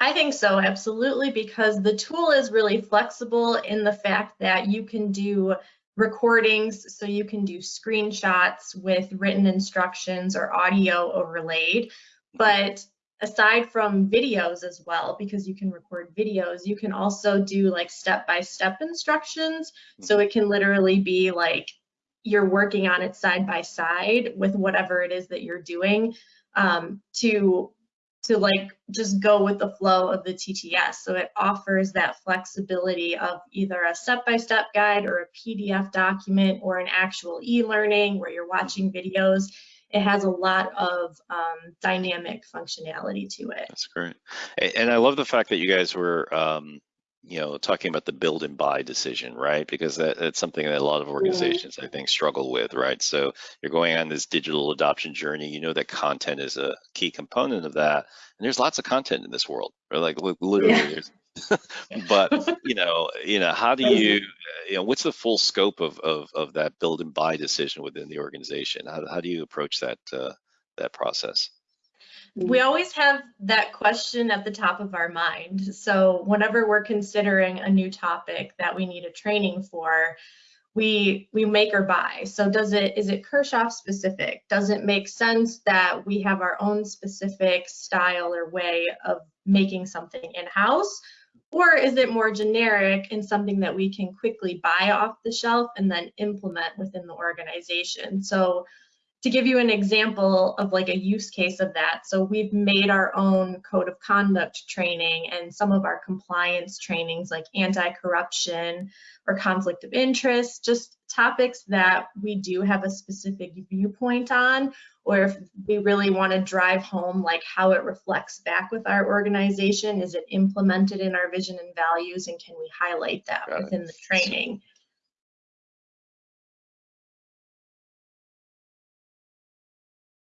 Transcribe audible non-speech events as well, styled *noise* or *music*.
I think so, absolutely, because the tool is really flexible in the fact that you can do recordings, so you can do screenshots with written instructions or audio overlaid. But aside from videos as well, because you can record videos, you can also do like step-by-step instructions. So it can literally be like you're working on it side by side with whatever it is that you're doing um, to to like just go with the flow of the TTS. So it offers that flexibility of either a step-by-step guide or a PDF document or an actual e-learning where you're watching videos. It has a lot of um, dynamic functionality to it. That's great. And I love the fact that you guys were um, you know, talking about the build and buy decision, right? Because that, that's something that a lot of organizations, I think, struggle with, right? So you're going on this digital adoption journey. You know that content is a key component of that, and there's lots of content in this world. Right? Like literally, yeah. there's. *laughs* but you know, you know, how do you, you know, what's the full scope of of of that build and buy decision within the organization? How how do you approach that uh, that process? Mm-hmm. we always have that question at the top of our mind. So whenever we're considering a new topic that we need a training for, we we make or buy. So does it is it Kirchhoff specific? Does it make sense that we have our own specific style or way of making something in-house? Or is it more generic and something that we can quickly buy off the shelf and then implement within the organization? So to give you an example of like a use case of that, so we've made our own code of conduct training and some of our compliance trainings like anti-corruption or conflict of interest, just topics that we do have a specific viewpoint on, or if we really want to drive home like how it reflects back with our organization, is it implemented in our vision and values, and can we highlight that Got within it. the training?